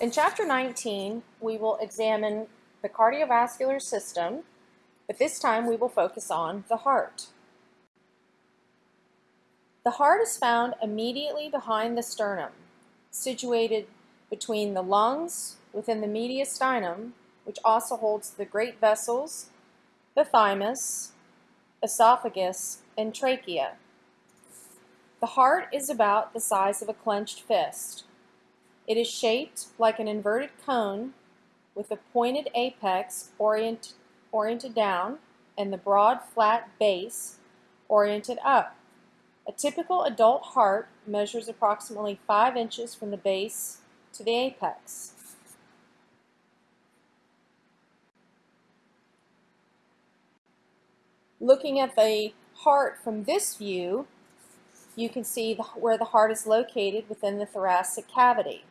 In Chapter 19, we will examine the cardiovascular system, but this time we will focus on the heart. The heart is found immediately behind the sternum, situated between the lungs within the mediastinum, which also holds the great vessels, the thymus, esophagus, and trachea. The heart is about the size of a clenched fist. It is shaped like an inverted cone with a pointed apex orient, oriented down and the broad flat base oriented up. A typical adult heart measures approximately 5 inches from the base to the apex. Looking at the heart from this view, you can see the, where the heart is located within the thoracic cavity.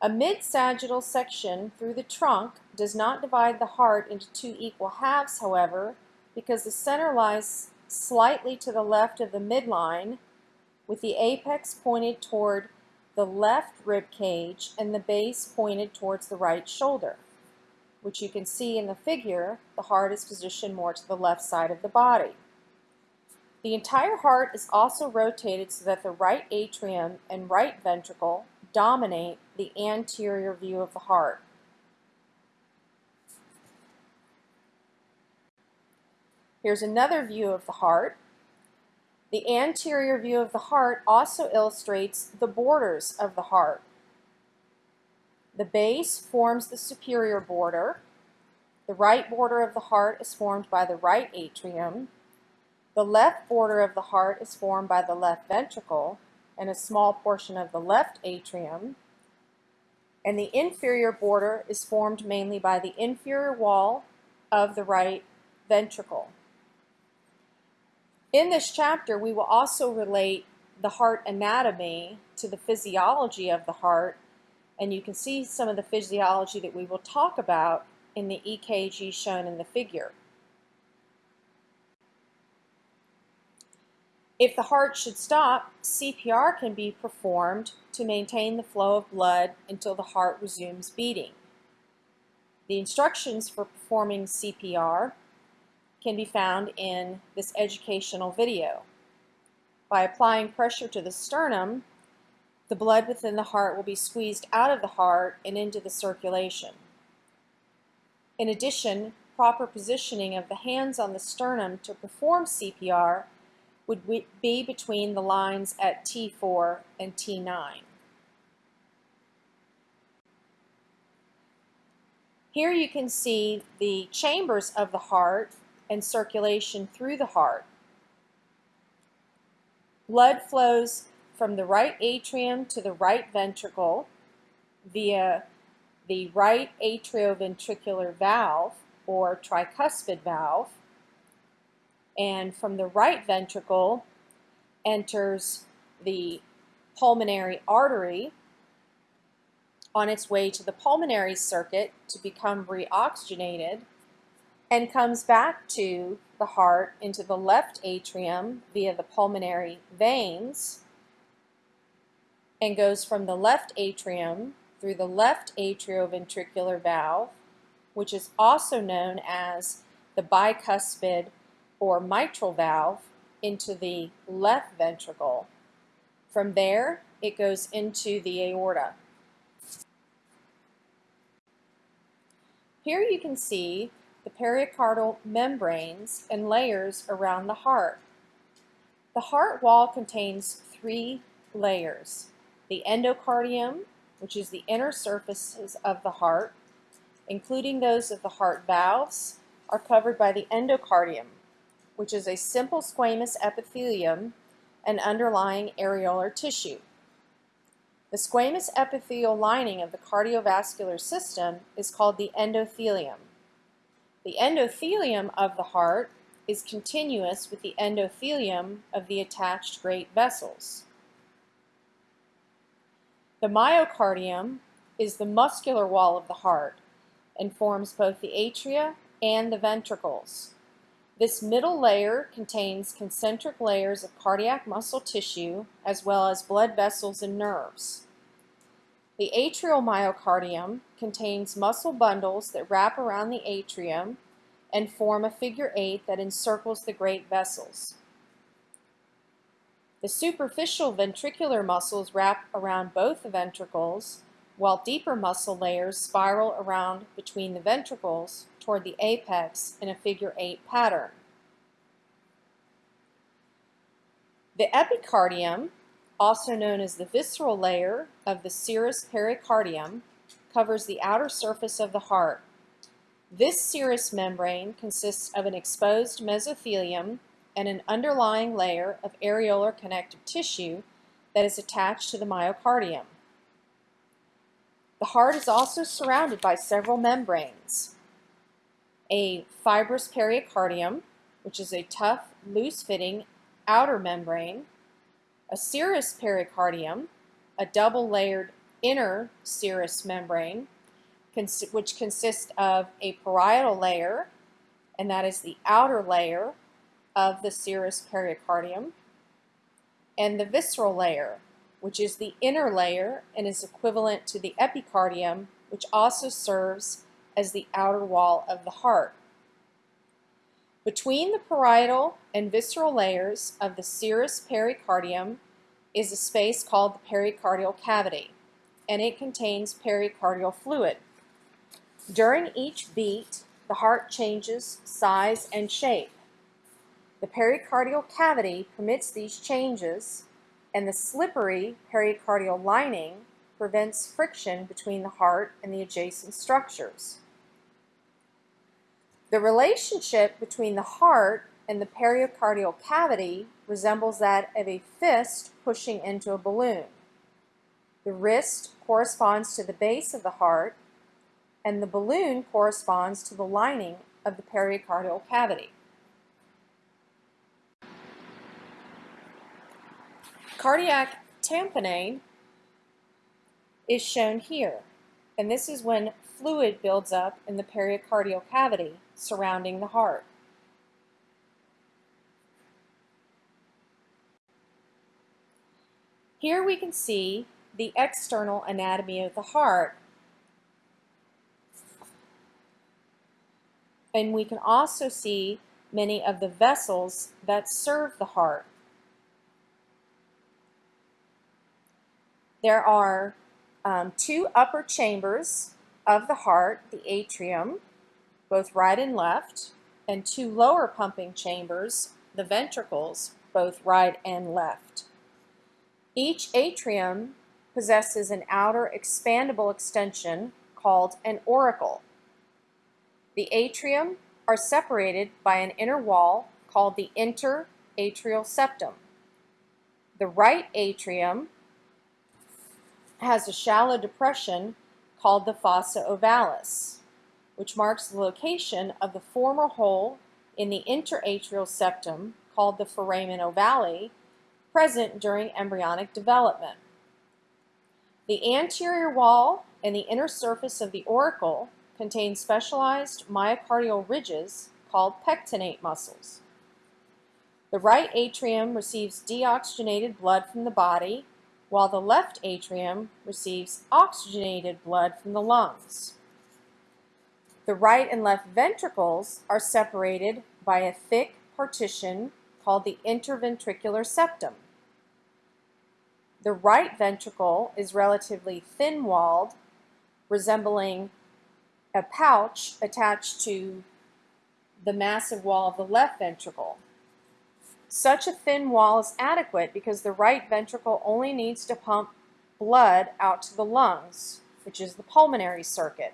A mid-sagittal section through the trunk does not divide the heart into two equal halves, however, because the center lies slightly to the left of the midline, with the apex pointed toward the left rib cage and the base pointed towards the right shoulder, which you can see in the figure, the heart is positioned more to the left side of the body. The entire heart is also rotated so that the right atrium and right ventricle dominate the anterior view of the heart. Here's another view of the heart. The anterior view of the heart also illustrates the borders of the heart. The base forms the superior border. The right border of the heart is formed by the right atrium. The left border of the heart is formed by the left ventricle and a small portion of the left atrium. And the inferior border is formed mainly by the inferior wall of the right ventricle. In this chapter, we will also relate the heart anatomy to the physiology of the heart, and you can see some of the physiology that we will talk about in the EKG shown in the figure. If the heart should stop, CPR can be performed to maintain the flow of blood until the heart resumes beating. The instructions for performing CPR can be found in this educational video. By applying pressure to the sternum, the blood within the heart will be squeezed out of the heart and into the circulation. In addition, proper positioning of the hands on the sternum to perform CPR would be between the lines at T4 and T9. Here you can see the chambers of the heart and circulation through the heart. Blood flows from the right atrium to the right ventricle via the right atrioventricular valve or tricuspid valve and from the right ventricle enters the pulmonary artery on its way to the pulmonary circuit to become reoxygenated and comes back to the heart into the left atrium via the pulmonary veins and goes from the left atrium through the left atrioventricular valve, which is also known as the bicuspid or mitral valve into the left ventricle. From there, it goes into the aorta. Here you can see the pericardial membranes and layers around the heart. The heart wall contains three layers. The endocardium, which is the inner surfaces of the heart, including those of the heart valves, are covered by the endocardium, which is a simple squamous epithelium and underlying areolar tissue. The squamous epithelial lining of the cardiovascular system is called the endothelium. The endothelium of the heart is continuous with the endothelium of the attached great vessels. The myocardium is the muscular wall of the heart and forms both the atria and the ventricles. This middle layer contains concentric layers of cardiac muscle tissue as well as blood vessels and nerves. The atrial myocardium contains muscle bundles that wrap around the atrium and form a figure eight that encircles the great vessels. The superficial ventricular muscles wrap around both ventricles, while deeper muscle layers spiral around between the ventricles toward the apex in a figure eight pattern. The epicardium, also known as the visceral layer of the serous pericardium, covers the outer surface of the heart. This serous membrane consists of an exposed mesothelium and an underlying layer of areolar connective tissue that is attached to the myocardium. The heart is also surrounded by several membranes. A fibrous pericardium, which is a tough, loose-fitting outer membrane, a serous pericardium, a double-layered inner serous membrane, which consists of a parietal layer, and that is the outer layer of the serous pericardium, and the visceral layer, which is the inner layer and is equivalent to the epicardium, which also serves as the outer wall of the heart. Between the parietal and visceral layers of the serous pericardium is a space called the pericardial cavity, and it contains pericardial fluid. During each beat, the heart changes size and shape. The pericardial cavity permits these changes, and the slippery pericardial lining prevents friction between the heart and the adjacent structures. The relationship between the heart and the pericardial cavity resembles that of a fist pushing into a balloon. The wrist corresponds to the base of the heart, and the balloon corresponds to the lining of the pericardial cavity. Cardiac tamponade is shown here, and this is when fluid builds up in the pericardial cavity surrounding the heart. Here we can see the external anatomy of the heart, and we can also see many of the vessels that serve the heart. There are um, two upper chambers of the heart, the atrium, both right and left, and two lower pumping chambers, the ventricles, both right and left. Each atrium possesses an outer expandable extension called an auricle. The atrium are separated by an inner wall called the interatrial septum. The right atrium has a shallow depression called the fossa ovalis, which marks the location of the former hole in the interatrial septum called the foramen ovale, present during embryonic development. The anterior wall and the inner surface of the auricle contain specialized myocardial ridges called pectinate muscles. The right atrium receives deoxygenated blood from the body while the left atrium receives oxygenated blood from the lungs. The right and left ventricles are separated by a thick partition called the interventricular septum. The right ventricle is relatively thin-walled, resembling a pouch attached to the massive wall of the left ventricle. Such a thin wall is adequate because the right ventricle only needs to pump blood out to the lungs, which is the pulmonary circuit.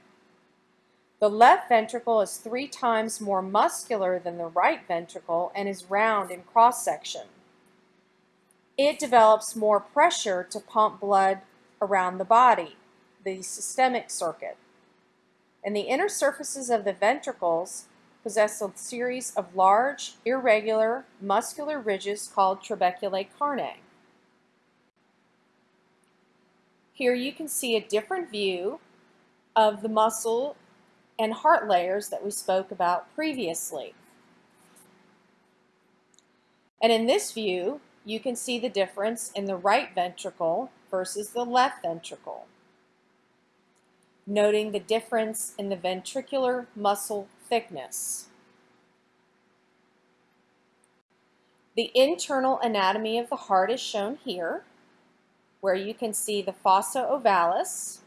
The left ventricle is three times more muscular than the right ventricle and is round in cross-section. It develops more pressure to pump blood around the body, the systemic circuit. And the inner surfaces of the ventricles possess a series of large, irregular, muscular ridges called trabeculae carneae. Here you can see a different view of the muscle and heart layers that we spoke about previously. And in this view, you can see the difference in the right ventricle versus the left ventricle, noting the difference in the ventricular muscle thickness. The internal anatomy of the heart is shown here, where you can see the fossa ovalis,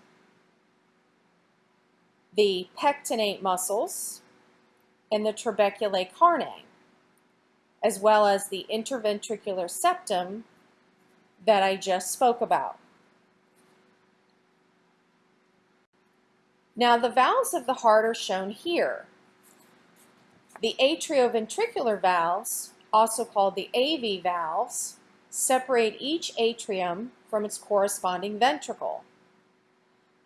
the pectinate muscles, and the trabeculae carneae, as well as the interventricular septum that I just spoke about. Now the valves of the heart are shown here. The atrioventricular valves also called the AV valves, separate each atrium from its corresponding ventricle.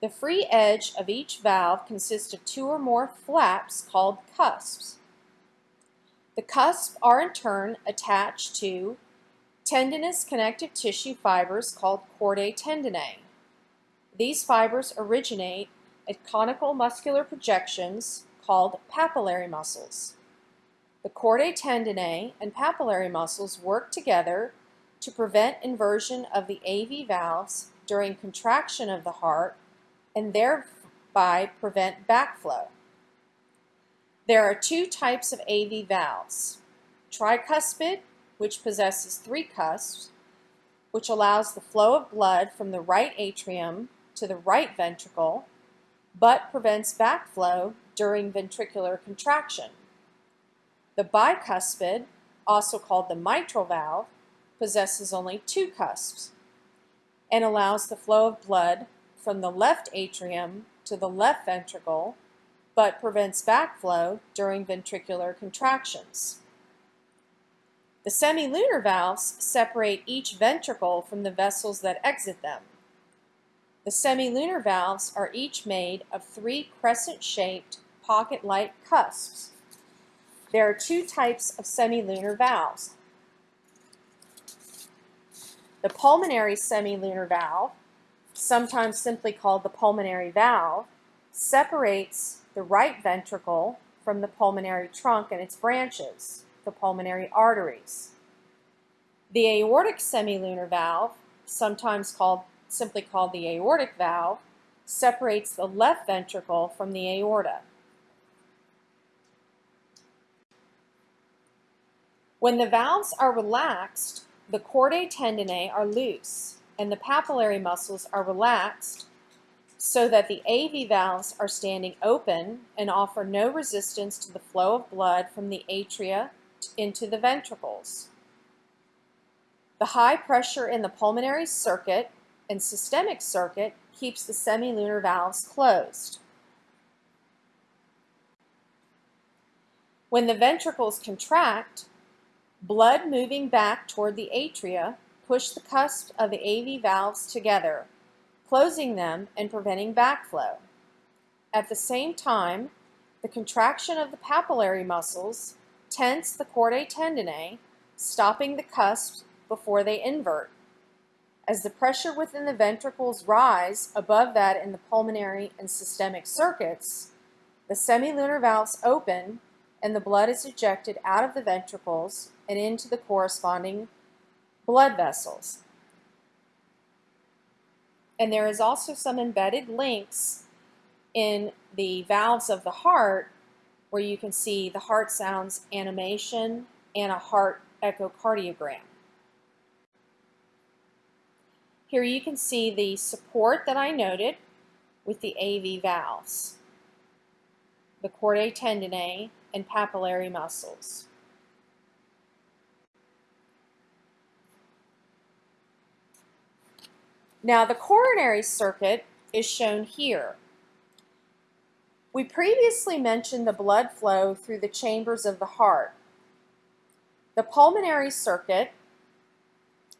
The free edge of each valve consists of two or more flaps called cusps. The cusps are in turn attached to tendinous connective tissue fibers called chordae tendineae. These fibers originate at conical muscular projections called papillary muscles. The chordae tendineae and papillary muscles work together to prevent inversion of the AV valves during contraction of the heart and thereby prevent backflow. There are two types of AV valves. Tricuspid, which possesses three cusps, which allows the flow of blood from the right atrium to the right ventricle, but prevents backflow during ventricular contraction. The bicuspid, also called the mitral valve, possesses only two cusps and allows the flow of blood from the left atrium to the left ventricle, but prevents backflow during ventricular contractions. The semilunar valves separate each ventricle from the vessels that exit them. The semilunar valves are each made of three crescent-shaped pocket-like cusps there are two types of semilunar valves. The pulmonary semilunar valve, sometimes simply called the pulmonary valve, separates the right ventricle from the pulmonary trunk and its branches, the pulmonary arteries. The aortic semilunar valve, sometimes called simply called the aortic valve, separates the left ventricle from the aorta. When the valves are relaxed, the chordae tendineae are loose and the papillary muscles are relaxed so that the AV valves are standing open and offer no resistance to the flow of blood from the atria into the ventricles. The high pressure in the pulmonary circuit and systemic circuit keeps the semilunar valves closed. When the ventricles contract, Blood moving back toward the atria push the cusp of the AV valves together, closing them and preventing backflow. At the same time, the contraction of the papillary muscles tense the chordae tendineae, stopping the cusps before they invert. As the pressure within the ventricles rise above that in the pulmonary and systemic circuits, the semilunar valves open and the blood is ejected out of the ventricles and into the corresponding blood vessels. And there is also some embedded links in the valves of the heart where you can see the heart sounds animation and a heart echocardiogram. Here you can see the support that I noted with the AV valves, the chordae tendineae, and papillary muscles. Now the coronary circuit is shown here. We previously mentioned the blood flow through the chambers of the heart. The pulmonary circuit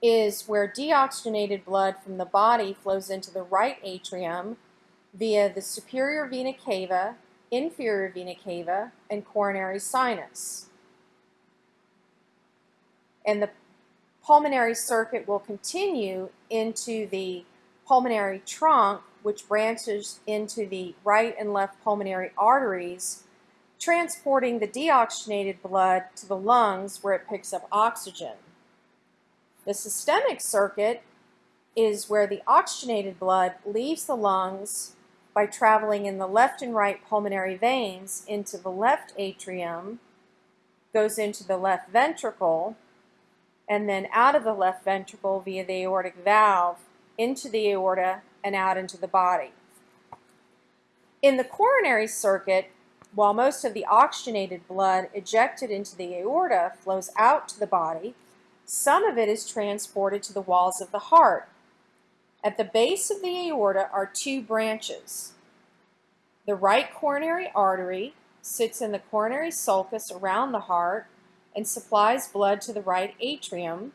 is where deoxygenated blood from the body flows into the right atrium via the superior vena cava inferior vena cava, and coronary sinus. And the pulmonary circuit will continue into the pulmonary trunk, which branches into the right and left pulmonary arteries transporting the deoxygenated blood to the lungs where it picks up oxygen. The systemic circuit is where the oxygenated blood leaves the lungs by traveling in the left and right pulmonary veins into the left atrium, goes into the left ventricle, and then out of the left ventricle via the aortic valve into the aorta and out into the body. In the coronary circuit, while most of the oxygenated blood ejected into the aorta flows out to the body, some of it is transported to the walls of the heart. At the base of the aorta are two branches. The right coronary artery sits in the coronary sulcus around the heart and supplies blood to the right atrium,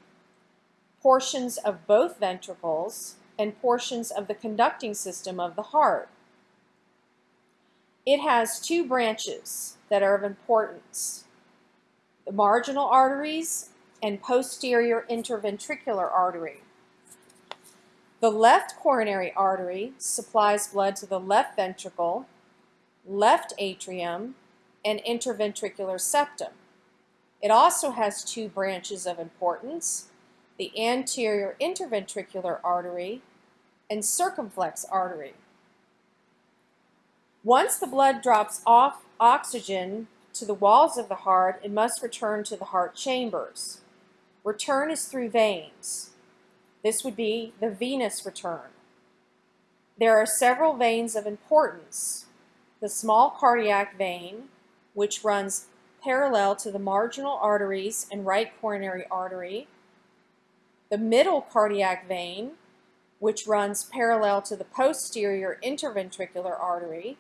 portions of both ventricles, and portions of the conducting system of the heart. It has two branches that are of importance. The marginal arteries and posterior interventricular artery. The left coronary artery supplies blood to the left ventricle, left atrium, and interventricular septum. It also has two branches of importance, the anterior interventricular artery and circumflex artery. Once the blood drops off oxygen to the walls of the heart, it must return to the heart chambers. Return is through veins. This would be the venous return. There are several veins of importance. The small cardiac vein, which runs parallel to the marginal arteries and right coronary artery. The middle cardiac vein, which runs parallel to the posterior interventricular artery.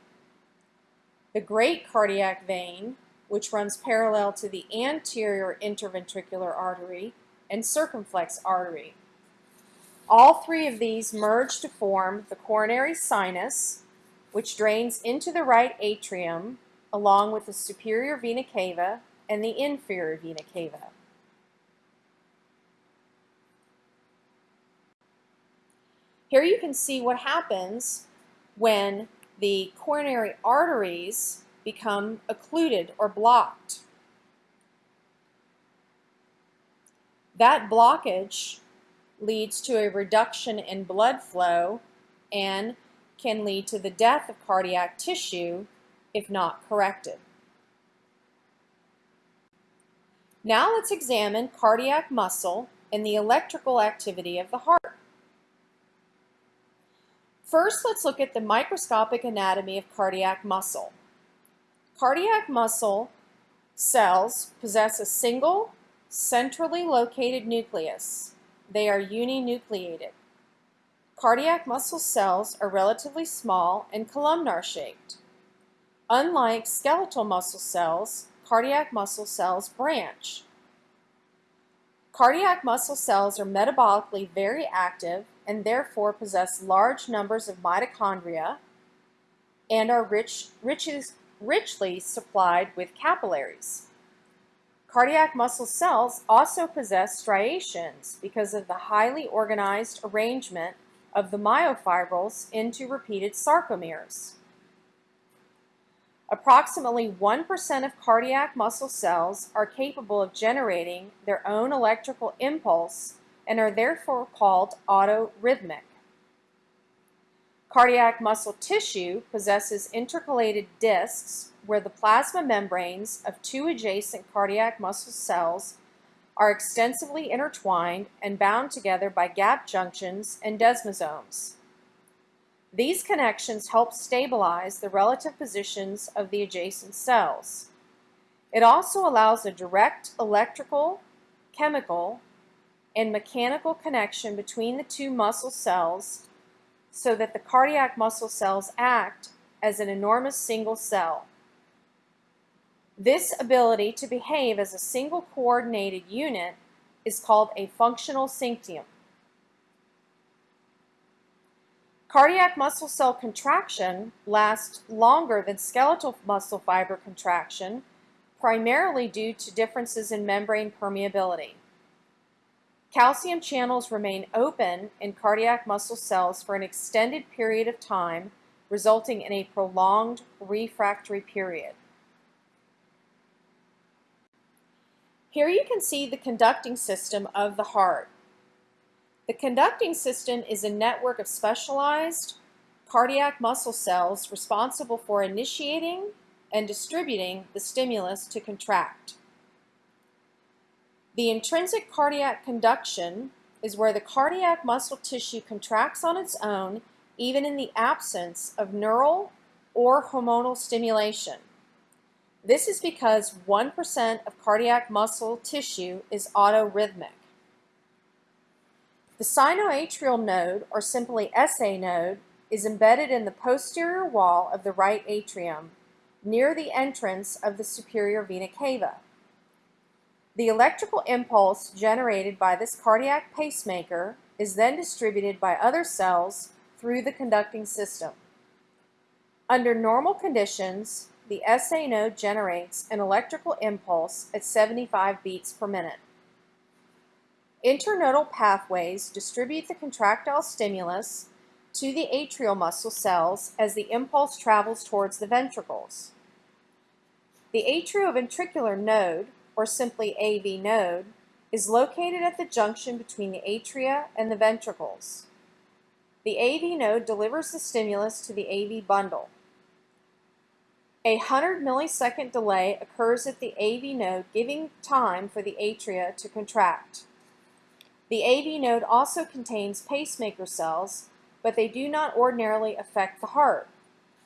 The great cardiac vein, which runs parallel to the anterior interventricular artery and circumflex artery. All three of these merge to form the coronary sinus, which drains into the right atrium along with the superior vena cava and the inferior vena cava. Here you can see what happens when the coronary arteries become occluded or blocked. That blockage leads to a reduction in blood flow and can lead to the death of cardiac tissue if not corrected. Now let's examine cardiac muscle and the electrical activity of the heart. First, let's look at the microscopic anatomy of cardiac muscle. Cardiac muscle cells possess a single, centrally located nucleus. They are uninucleated. Cardiac muscle cells are relatively small and columnar shaped. Unlike skeletal muscle cells, cardiac muscle cells branch. Cardiac muscle cells are metabolically very active and therefore possess large numbers of mitochondria and are rich, riches, richly supplied with capillaries. Cardiac muscle cells also possess striations because of the highly organized arrangement of the myofibrils into repeated sarcomeres. Approximately 1% of cardiac muscle cells are capable of generating their own electrical impulse and are therefore called autorhythmic. Cardiac muscle tissue possesses intercalated discs where the plasma membranes of two adjacent cardiac muscle cells are extensively intertwined and bound together by gap junctions and desmosomes. These connections help stabilize the relative positions of the adjacent cells. It also allows a direct electrical, chemical, and mechanical connection between the two muscle cells so that the cardiac muscle cells act as an enormous single cell. This ability to behave as a single coordinated unit is called a functional syncytium. Cardiac muscle cell contraction lasts longer than skeletal muscle fiber contraction, primarily due to differences in membrane permeability. Calcium channels remain open in cardiac muscle cells for an extended period of time, resulting in a prolonged refractory period. Here you can see the conducting system of the heart. The conducting system is a network of specialized cardiac muscle cells responsible for initiating and distributing the stimulus to contract. The intrinsic cardiac conduction is where the cardiac muscle tissue contracts on its own even in the absence of neural or hormonal stimulation. This is because 1% of cardiac muscle tissue is autorhythmic. The sinoatrial node, or simply SA node, is embedded in the posterior wall of the right atrium, near the entrance of the superior vena cava. The electrical impulse generated by this cardiac pacemaker is then distributed by other cells through the conducting system. Under normal conditions, the SA node generates an electrical impulse at 75 beats per minute. Internodal pathways distribute the contractile stimulus to the atrial muscle cells as the impulse travels towards the ventricles. The atrioventricular node, or simply AV node, is located at the junction between the atria and the ventricles. The AV node delivers the stimulus to the AV bundle. A 100 millisecond delay occurs at the AV node, giving time for the atria to contract. The AV node also contains pacemaker cells, but they do not ordinarily affect the heart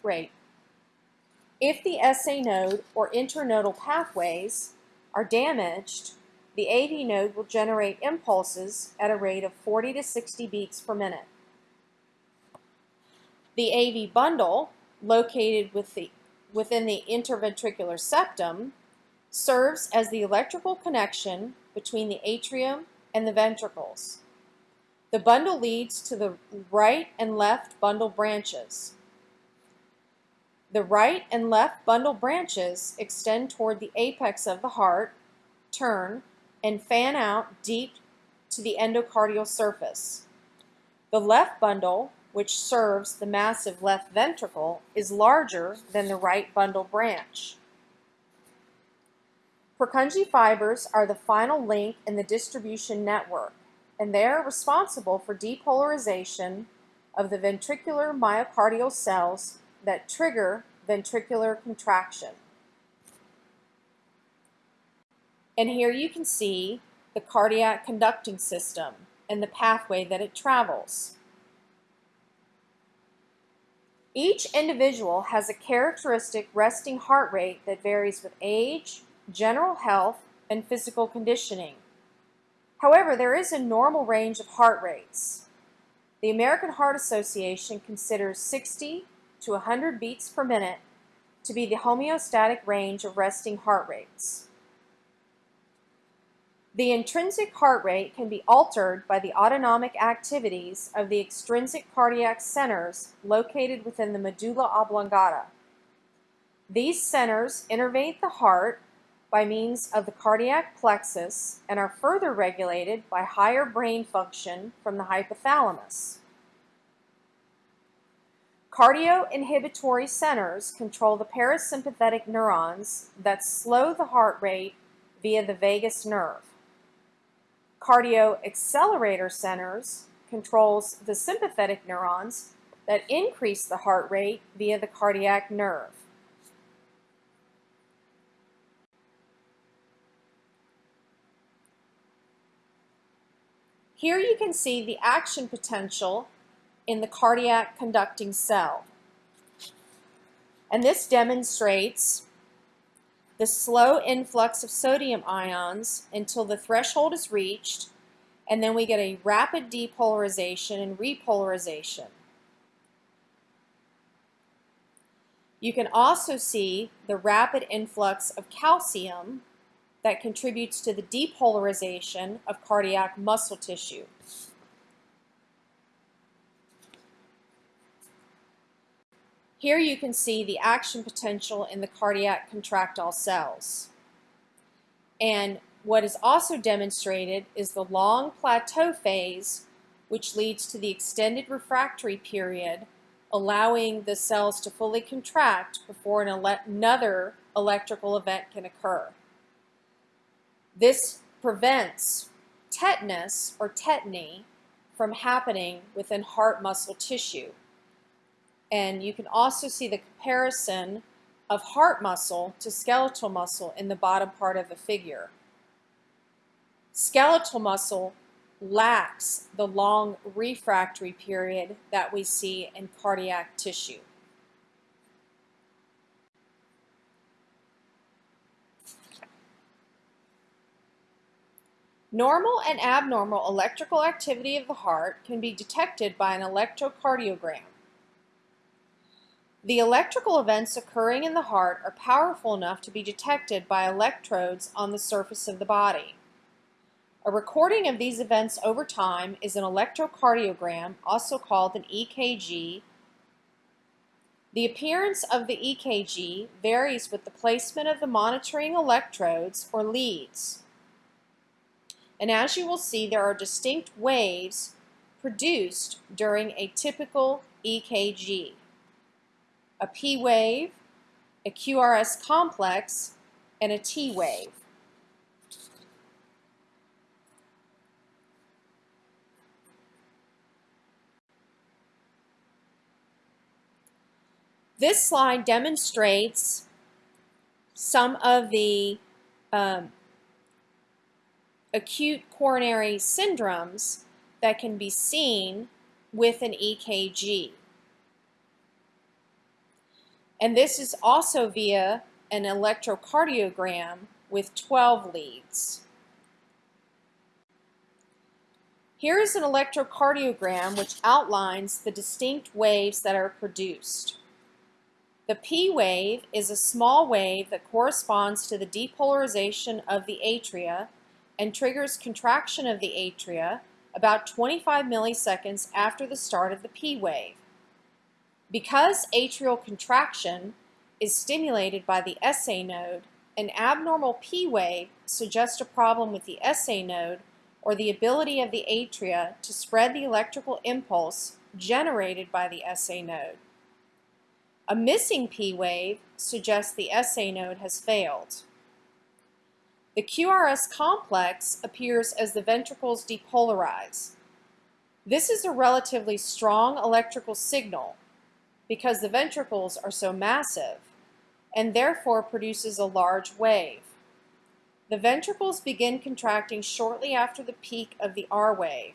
rate. If the SA node or internodal pathways are damaged, the AV node will generate impulses at a rate of 40 to 60 beats per minute. The AV bundle, located with the within the interventricular septum serves as the electrical connection between the atrium and the ventricles. The bundle leads to the right and left bundle branches. The right and left bundle branches extend toward the apex of the heart, turn, and fan out deep to the endocardial surface. The left bundle which serves the massive left ventricle, is larger than the right bundle branch. Purkinje fibers are the final link in the distribution network, and they are responsible for depolarization of the ventricular myocardial cells that trigger ventricular contraction. And here you can see the cardiac conducting system and the pathway that it travels. Each individual has a characteristic resting heart rate that varies with age, general health, and physical conditioning. However, there is a normal range of heart rates. The American Heart Association considers 60 to 100 beats per minute to be the homeostatic range of resting heart rates. The intrinsic heart rate can be altered by the autonomic activities of the extrinsic cardiac centers located within the medulla oblongata. These centers innervate the heart by means of the cardiac plexus and are further regulated by higher brain function from the hypothalamus. Cardioinhibitory centers control the parasympathetic neurons that slow the heart rate via the vagus nerve. Cardio accelerator centers controls the sympathetic neurons that increase the heart rate via the cardiac nerve. Here you can see the action potential in the cardiac conducting cell. And this demonstrates the slow influx of sodium ions until the threshold is reached, and then we get a rapid depolarization and repolarization. You can also see the rapid influx of calcium that contributes to the depolarization of cardiac muscle tissue. Here you can see the action potential in the cardiac contractile cells. And what is also demonstrated is the long plateau phase, which leads to the extended refractory period, allowing the cells to fully contract before an ele another electrical event can occur. This prevents tetanus or tetany from happening within heart muscle tissue. And you can also see the comparison of heart muscle to skeletal muscle in the bottom part of the figure. Skeletal muscle lacks the long refractory period that we see in cardiac tissue. Normal and abnormal electrical activity of the heart can be detected by an electrocardiogram. The electrical events occurring in the heart are powerful enough to be detected by electrodes on the surface of the body. A recording of these events over time is an electrocardiogram, also called an EKG. The appearance of the EKG varies with the placement of the monitoring electrodes or leads. And as you will see, there are distinct waves produced during a typical EKG a P wave, a QRS complex, and a T wave. This slide demonstrates some of the um, acute coronary syndromes that can be seen with an EKG. And this is also via an electrocardiogram with 12 leads. Here is an electrocardiogram which outlines the distinct waves that are produced. The P wave is a small wave that corresponds to the depolarization of the atria and triggers contraction of the atria about 25 milliseconds after the start of the P wave. Because atrial contraction is stimulated by the SA node, an abnormal P wave suggests a problem with the SA node or the ability of the atria to spread the electrical impulse generated by the SA node. A missing P wave suggests the SA node has failed. The QRS complex appears as the ventricles depolarize. This is a relatively strong electrical signal because the ventricles are so massive and therefore produces a large wave. The ventricles begin contracting shortly after the peak of the R wave.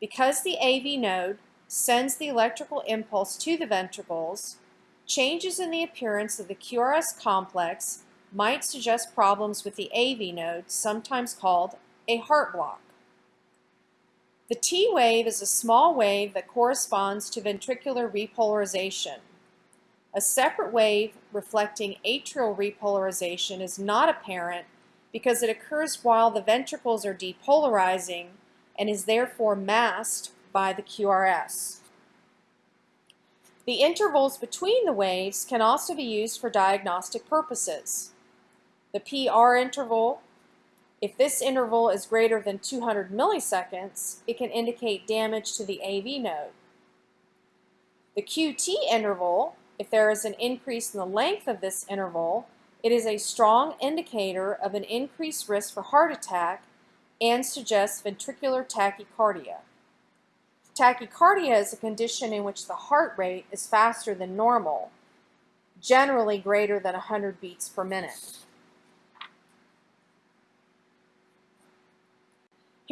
Because the AV node sends the electrical impulse to the ventricles, changes in the appearance of the QRS complex might suggest problems with the AV node, sometimes called a heart block. The T wave is a small wave that corresponds to ventricular repolarization. A separate wave reflecting atrial repolarization is not apparent because it occurs while the ventricles are depolarizing and is therefore masked by the QRS. The intervals between the waves can also be used for diagnostic purposes. The PR interval if this interval is greater than 200 milliseconds, it can indicate damage to the AV node. The QT interval, if there is an increase in the length of this interval, it is a strong indicator of an increased risk for heart attack and suggests ventricular tachycardia. Tachycardia is a condition in which the heart rate is faster than normal, generally greater than 100 beats per minute.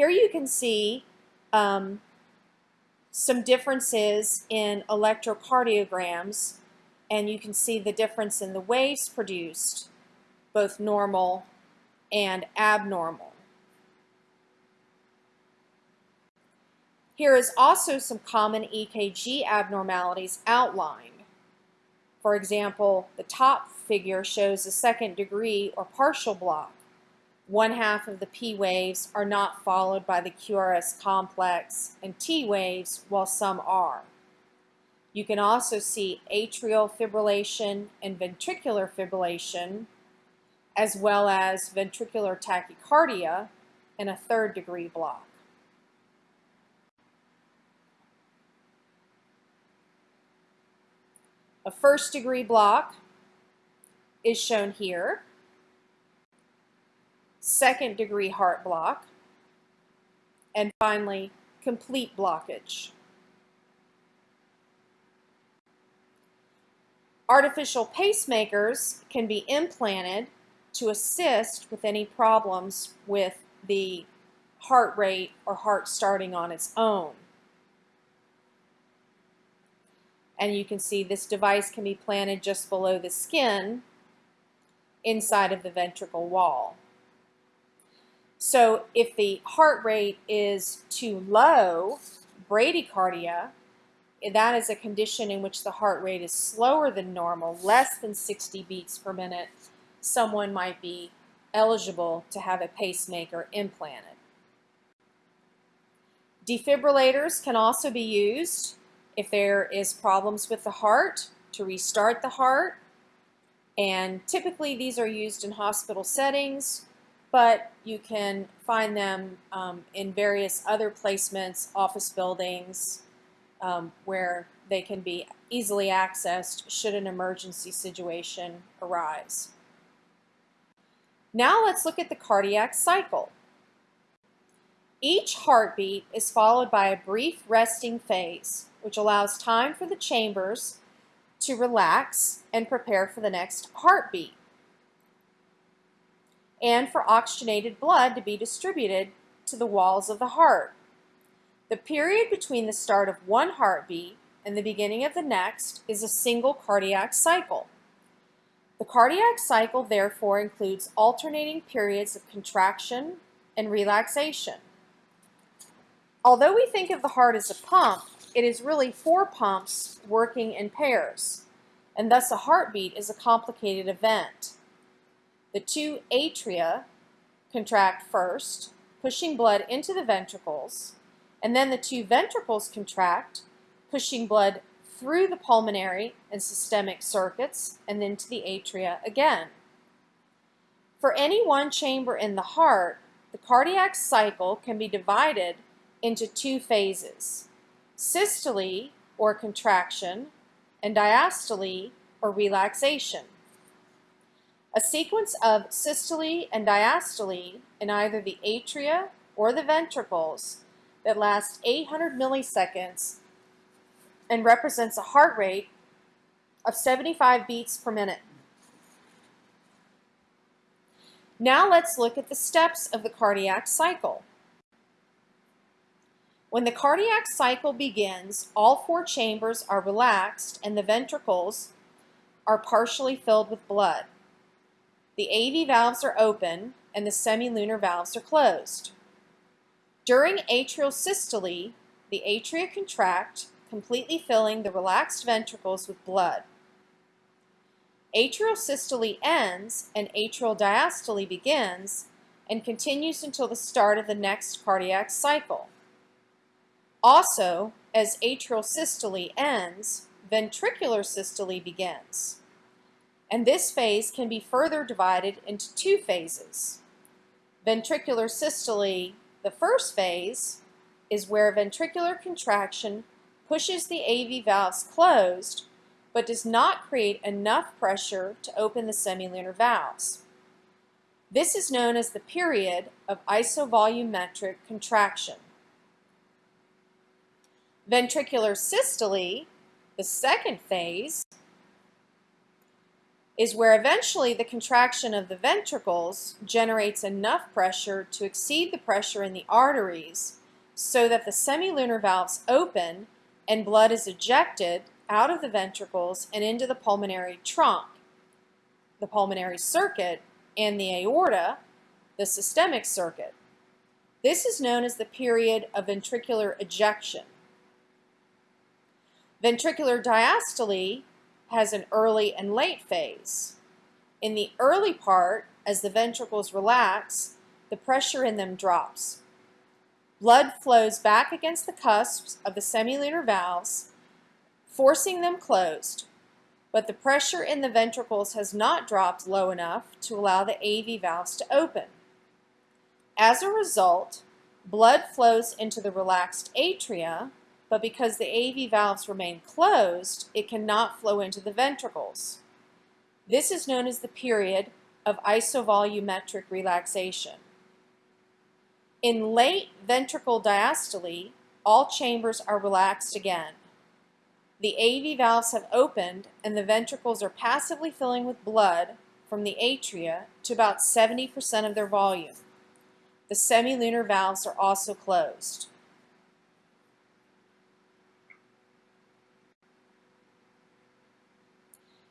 Here you can see um, some differences in electrocardiograms and you can see the difference in the waves produced, both normal and abnormal. Here is also some common EKG abnormalities outlined. For example, the top figure shows a second degree or partial block one half of the P waves are not followed by the QRS complex and T waves while some are. You can also see atrial fibrillation and ventricular fibrillation as well as ventricular tachycardia and a third degree block. A first degree block is shown here. Second degree heart block, and finally, complete blockage. Artificial pacemakers can be implanted to assist with any problems with the heart rate or heart starting on its own. And you can see this device can be planted just below the skin inside of the ventricle wall. So if the heart rate is too low, bradycardia, that is a condition in which the heart rate is slower than normal, less than 60 beats per minute, someone might be eligible to have a pacemaker implanted. Defibrillators can also be used if there is problems with the heart to restart the heart. And typically these are used in hospital settings, but you can find them um, in various other placements, office buildings, um, where they can be easily accessed should an emergency situation arise. Now let's look at the cardiac cycle. Each heartbeat is followed by a brief resting phase, which allows time for the chambers to relax and prepare for the next heartbeat, and for oxygenated blood to be distributed to the walls of the heart. The period between the start of one heartbeat and the beginning of the next is a single cardiac cycle. The cardiac cycle therefore includes alternating periods of contraction and relaxation. Although we think of the heart as a pump, it is really four pumps working in pairs, and thus a heartbeat is a complicated event. The two atria contract first, pushing blood into the ventricles, and then the two ventricles contract, pushing blood through the pulmonary and systemic circuits and then to the atria again. For any one chamber in the heart, the cardiac cycle can be divided into two phases, systole or contraction and diastole or relaxation. A sequence of systole and diastole in either the atria or the ventricles that lasts 800 milliseconds and represents a heart rate of 75 beats per minute. Now let's look at the steps of the cardiac cycle. When the cardiac cycle begins, all four chambers are relaxed and the ventricles are partially filled with blood. The AV valves are open and the semilunar valves are closed. During atrial systole, the atria contract completely filling the relaxed ventricles with blood. Atrial systole ends and atrial diastole begins and continues until the start of the next cardiac cycle. Also, as atrial systole ends, ventricular systole begins. And this phase can be further divided into two phases. Ventricular systole, the first phase, is where ventricular contraction pushes the AV valves closed, but does not create enough pressure to open the semilunar valves. This is known as the period of isovolumetric contraction. Ventricular systole, the second phase, is where eventually the contraction of the ventricles generates enough pressure to exceed the pressure in the arteries so that the semilunar valves open and blood is ejected out of the ventricles and into the pulmonary trunk, the pulmonary circuit, and the aorta, the systemic circuit. This is known as the period of ventricular ejection. Ventricular diastole has an early and late phase. In the early part, as the ventricles relax, the pressure in them drops. Blood flows back against the cusps of the semilunar valves, forcing them closed, but the pressure in the ventricles has not dropped low enough to allow the AV valves to open. As a result, blood flows into the relaxed atria, but because the AV valves remain closed, it cannot flow into the ventricles. This is known as the period of isovolumetric relaxation. In late ventricle diastole, all chambers are relaxed again. The AV valves have opened and the ventricles are passively filling with blood from the atria to about 70% of their volume. The semilunar valves are also closed.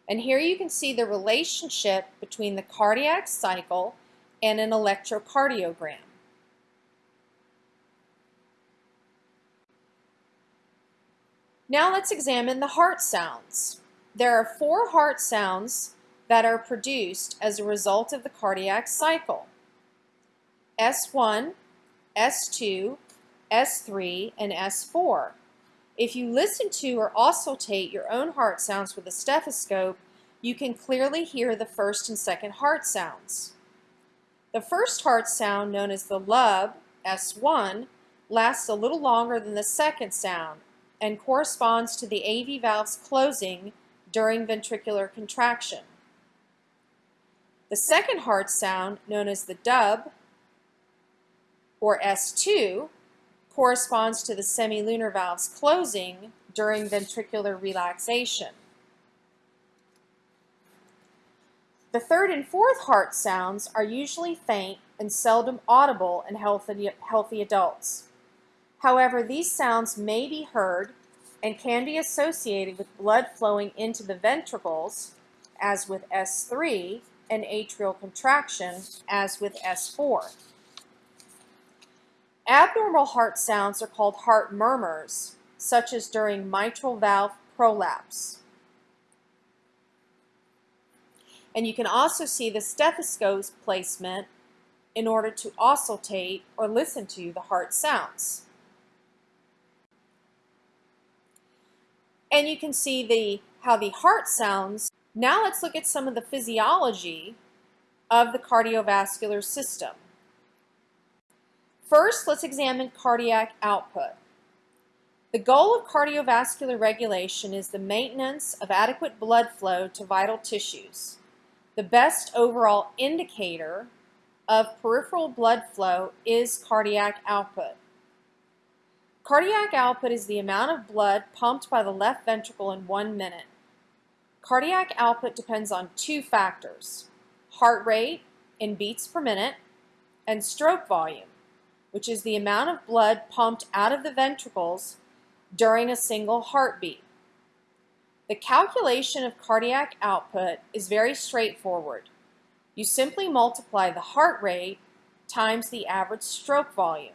And here you can see the relationship between the cardiac cycle and an electrocardiogram. Now let's examine the heart sounds. There are four heart sounds that are produced as a result of the cardiac cycle. S1, S2, S3, and S4. If you listen to or auscultate your own heart sounds with a stethoscope, you can clearly hear the first and second heart sounds. The first heart sound, known as the lub, S1, lasts a little longer than the second sound and corresponds to the AV valves closing during ventricular contraction. The second heart sound, known as the dub, or S2, corresponds to the semilunar valves closing during ventricular relaxation. The third and fourth heart sounds are usually faint and seldom audible in healthy, healthy adults. However, these sounds may be heard and can be associated with blood flowing into the ventricles, as with S3, and atrial contraction, as with S4. Abnormal heart sounds are called heart murmurs, such as during mitral valve prolapse. And you can also see the stethoscope placement in order to auscultate or listen to the heart sounds. And you can see the how the heart sounds. Now let's look at some of the physiology of the cardiovascular system. First, let's examine cardiac output. The goal of cardiovascular regulation is the maintenance of adequate blood flow to vital tissues. The best overall indicator of peripheral blood flow is cardiac output. Cardiac output is the amount of blood pumped by the left ventricle in one minute. Cardiac output depends on two factors, heart rate in beats per minute and stroke volume which is the amount of blood pumped out of the ventricles during a single heartbeat. The calculation of cardiac output is very straightforward. You simply multiply the heart rate times the average stroke volume.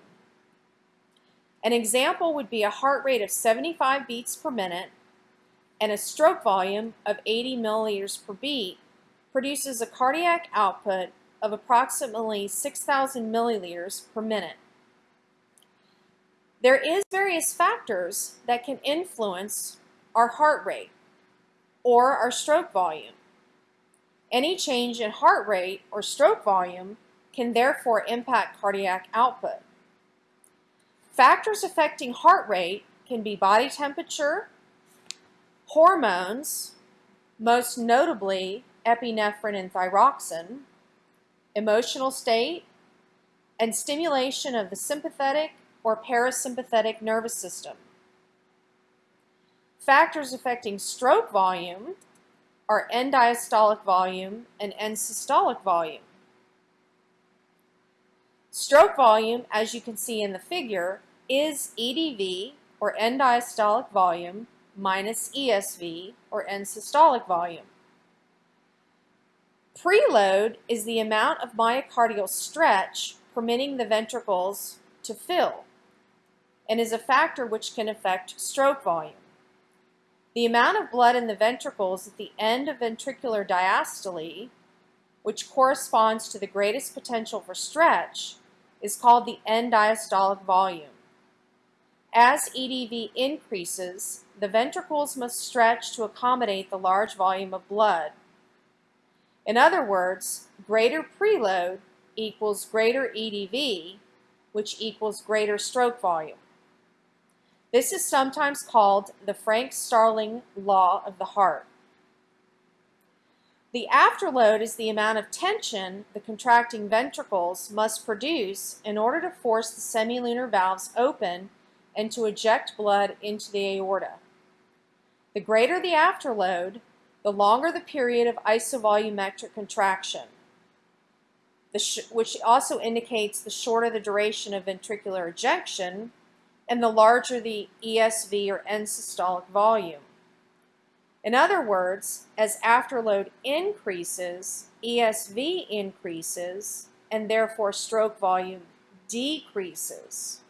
An example would be a heart rate of 75 beats per minute and a stroke volume of 80 milliliters per beat produces a cardiac output of approximately 6,000 milliliters per minute. There is various factors that can influence our heart rate or our stroke volume. Any change in heart rate or stroke volume can therefore impact cardiac output. Factors affecting heart rate can be body temperature, hormones, most notably epinephrine and thyroxine, emotional state, and stimulation of the sympathetic or parasympathetic nervous system. Factors affecting stroke volume are end diastolic volume and end systolic volume. Stroke volume, as you can see in the figure, is EDV, or end diastolic volume, minus ESV, or end systolic volume. Preload is the amount of myocardial stretch permitting the ventricles to fill and is a factor which can affect stroke volume. The amount of blood in the ventricles at the end of ventricular diastole, which corresponds to the greatest potential for stretch, is called the end diastolic volume. As EDV increases, the ventricles must stretch to accommodate the large volume of blood. In other words, greater preload equals greater EDV, which equals greater stroke volume. This is sometimes called the Frank-Starling law of the heart. The afterload is the amount of tension the contracting ventricles must produce in order to force the semilunar valves open and to eject blood into the aorta. The greater the afterload, the longer the period of isovolumetric contraction, which also indicates the shorter the duration of ventricular ejection and the larger the ESV or end systolic volume. In other words, as afterload increases, ESV increases, and therefore stroke volume decreases.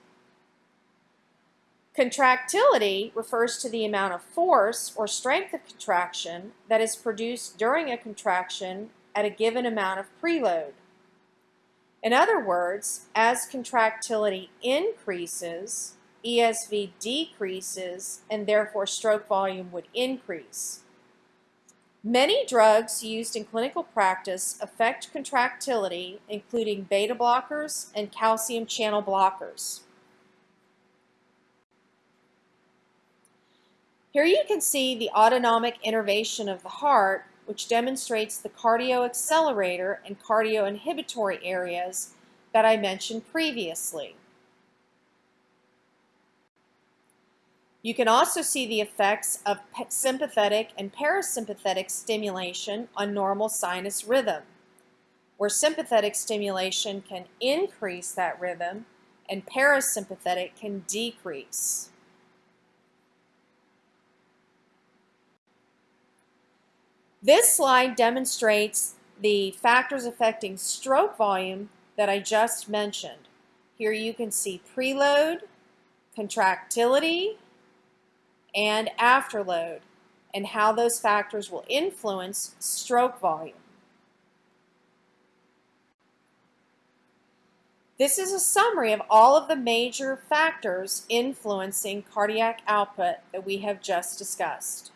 Contractility refers to the amount of force or strength of contraction that is produced during a contraction at a given amount of preload. In other words, as contractility increases, ESV decreases, and therefore stroke volume would increase. Many drugs used in clinical practice affect contractility, including beta blockers and calcium channel blockers. Here you can see the autonomic innervation of the heart, which demonstrates the cardioaccelerator and cardioinhibitory areas that I mentioned previously. You can also see the effects of sympathetic and parasympathetic stimulation on normal sinus rhythm, where sympathetic stimulation can increase that rhythm and parasympathetic can decrease. This slide demonstrates the factors affecting stroke volume that I just mentioned. Here you can see preload, contractility, and afterload and how those factors will influence stroke volume. This is a summary of all of the major factors influencing cardiac output that we have just discussed.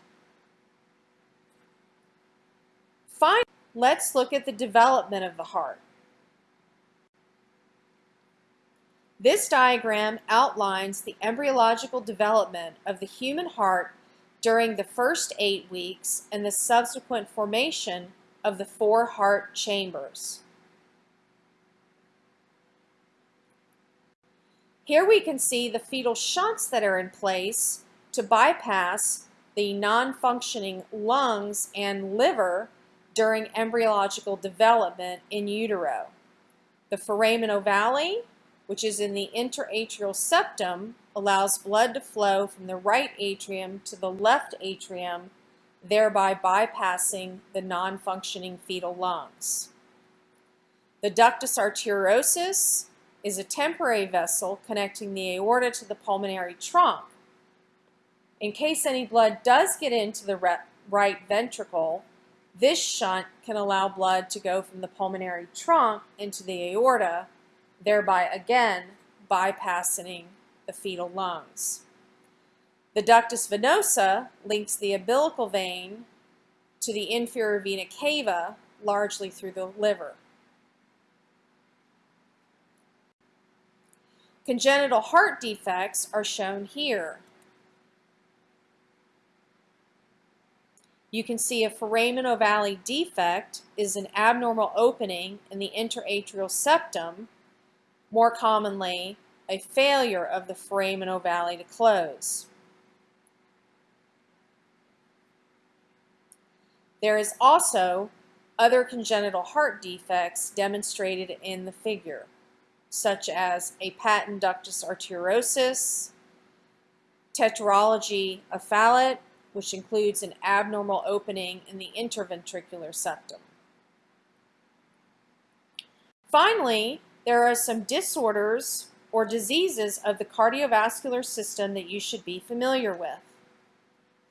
Finally, let's look at the development of the heart. This diagram outlines the embryological development of the human heart during the first eight weeks and the subsequent formation of the four heart chambers. Here we can see the fetal shunts that are in place to bypass the non-functioning lungs and liver during embryological development in utero. The foramen ovale which is in the interatrial septum, allows blood to flow from the right atrium to the left atrium, thereby bypassing the non-functioning fetal lungs. The ductus arteriosus is a temporary vessel connecting the aorta to the pulmonary trunk. In case any blood does get into the right ventricle, this shunt can allow blood to go from the pulmonary trunk into the aorta thereby again bypassing the fetal lungs. The ductus venosus links the umbilical vein to the inferior vena cava, largely through the liver. Congenital heart defects are shown here. You can see a foramen ovale defect is an abnormal opening in the interatrial septum more commonly, a failure of the foramen ovale to close. There is also other congenital heart defects demonstrated in the figure, such as a patent ductus arteriosus, tetralogy of Fallot, which includes an abnormal opening in the interventricular septum. Finally, there are some disorders or diseases of the cardiovascular system that you should be familiar with.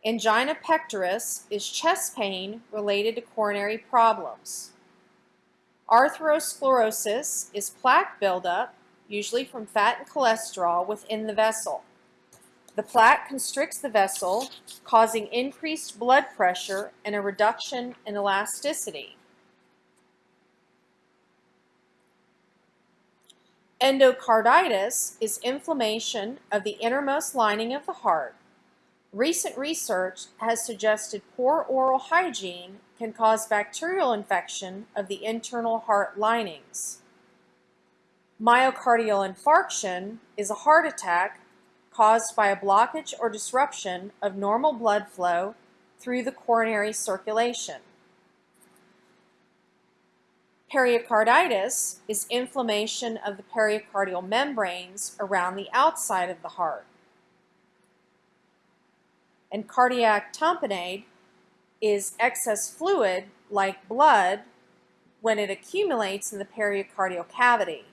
Angina pectoris is chest pain related to coronary problems. Atherosclerosis is plaque buildup, usually from fat and cholesterol, within the vessel. The plaque constricts the vessel, causing increased blood pressure and a reduction in elasticity. Endocarditis is inflammation of the innermost lining of the heart. Recent research has suggested poor oral hygiene can cause bacterial infection of the internal heart linings. Myocardial infarction is a heart attack caused by a blockage or disruption of normal blood flow through the coronary circulation. Pericarditis is inflammation of the pericardial membranes around the outside of the heart. And cardiac tamponade is excess fluid, like blood, when it accumulates in the pericardial cavity.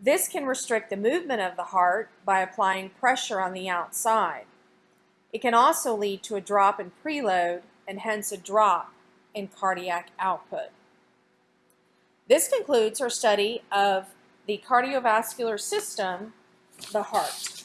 This can restrict the movement of the heart by applying pressure on the outside. It can also lead to a drop in preload and hence a drop in cardiac output. This concludes our study of the cardiovascular system, the heart.